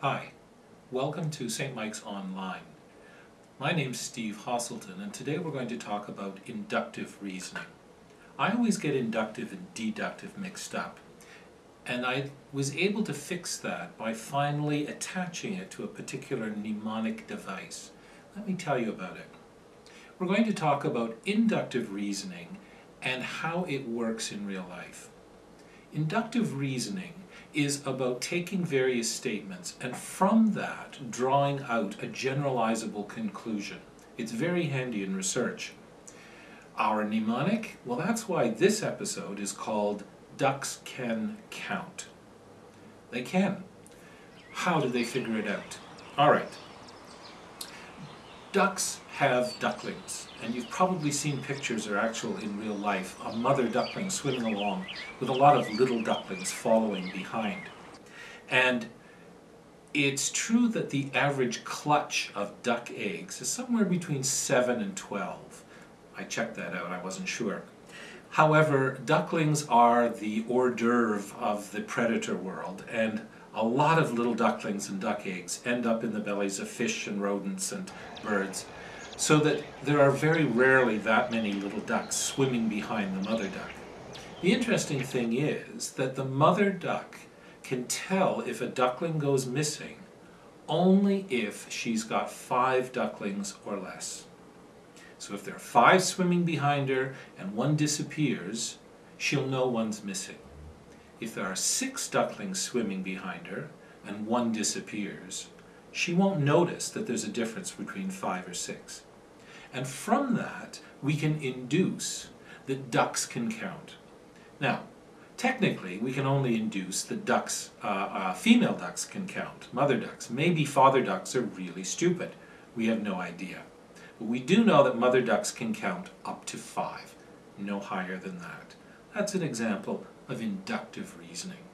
Hi, welcome to St. Mike's Online. My name's Steve Hosselton and today we're going to talk about inductive reasoning. I always get inductive and deductive mixed up and I was able to fix that by finally attaching it to a particular mnemonic device. Let me tell you about it. We're going to talk about inductive reasoning and how it works in real life. Inductive reasoning is about taking various statements and from that drawing out a generalizable conclusion. It's very handy in research. Our mnemonic, well that's why this episode is called Ducks Can Count. They can. How do they figure it out? All right. Ducks have ducklings, and you've probably seen pictures or actual in real life, a mother duckling swimming along with a lot of little ducklings following behind. And it's true that the average clutch of duck eggs is somewhere between 7 and 12. I checked that out, I wasn't sure. However, ducklings are the hors d'oeuvre of the predator world, and a lot of little ducklings and duck eggs end up in the bellies of fish and rodents and birds, so that there are very rarely that many little ducks swimming behind the mother duck. The interesting thing is that the mother duck can tell if a duckling goes missing only if she's got five ducklings or less. So if there are five swimming behind her and one disappears, she'll know one's missing. If there are six ducklings swimming behind her and one disappears, she won't notice that there's a difference between five or six. And from that, we can induce that ducks can count. Now, technically, we can only induce that ducks, uh, uh, female ducks can count, mother ducks. Maybe father ducks are really stupid. We have no idea. But we do know that mother ducks can count up to five, no higher than that. That's an example of inductive reasoning.